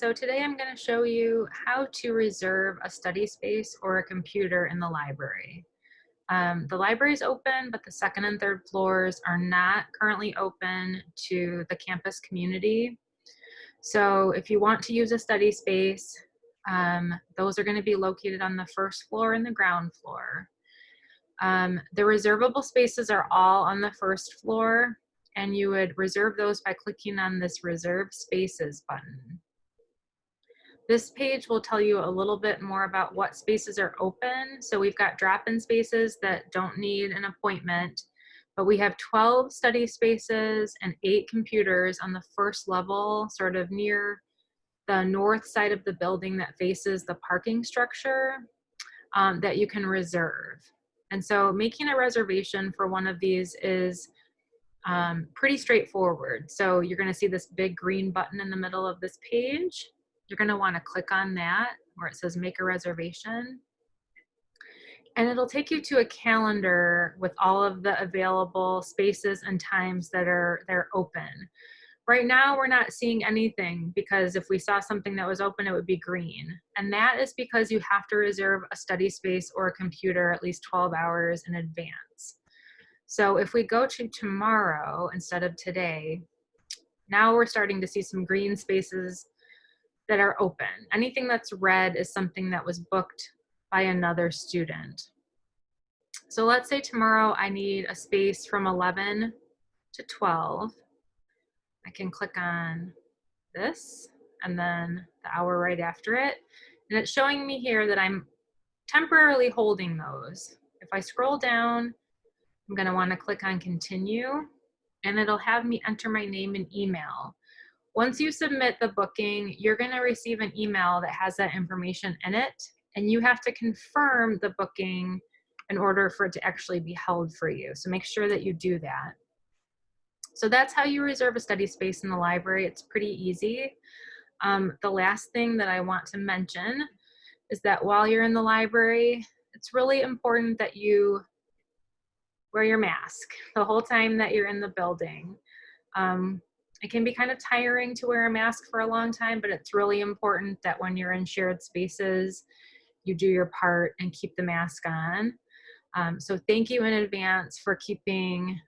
so today I'm going to show you how to reserve a study space or a computer in the library. Um, the library is open, but the second and third floors are not currently open to the campus community. So if you want to use a study space, um, those are going to be located on the first floor and the ground floor. Um, the reservable spaces are all on the first floor and you would reserve those by clicking on this reserve spaces button. This page will tell you a little bit more about what spaces are open. So we've got drop-in spaces that don't need an appointment, but we have 12 study spaces and eight computers on the first level, sort of near the north side of the building that faces the parking structure um, that you can reserve. And so making a reservation for one of these is um, pretty straightforward. So you're gonna see this big green button in the middle of this page. You're gonna wanna click on that where it says make a reservation. And it'll take you to a calendar with all of the available spaces and times that are, that are open. Right now, we're not seeing anything because if we saw something that was open, it would be green. And that is because you have to reserve a study space or a computer at least 12 hours in advance. So if we go to tomorrow instead of today, now we're starting to see some green spaces that are open. Anything that's red is something that was booked by another student. So let's say tomorrow I need a space from 11 to 12. I can click on this and then the hour right after it. And it's showing me here that I'm temporarily holding those. If I scroll down I'm gonna wanna click on continue and it'll have me enter my name and email. Once you submit the booking, you're gonna receive an email that has that information in it and you have to confirm the booking in order for it to actually be held for you. So make sure that you do that. So that's how you reserve a study space in the library. It's pretty easy. Um, the last thing that I want to mention is that while you're in the library, it's really important that you wear your mask the whole time that you're in the building. Um, it can be kind of tiring to wear a mask for a long time, but it's really important that when you're in shared spaces, you do your part and keep the mask on. Um, so thank you in advance for keeping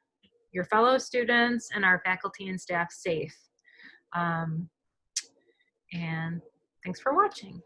your fellow students and our faculty and staff safe. Um, and thanks for watching.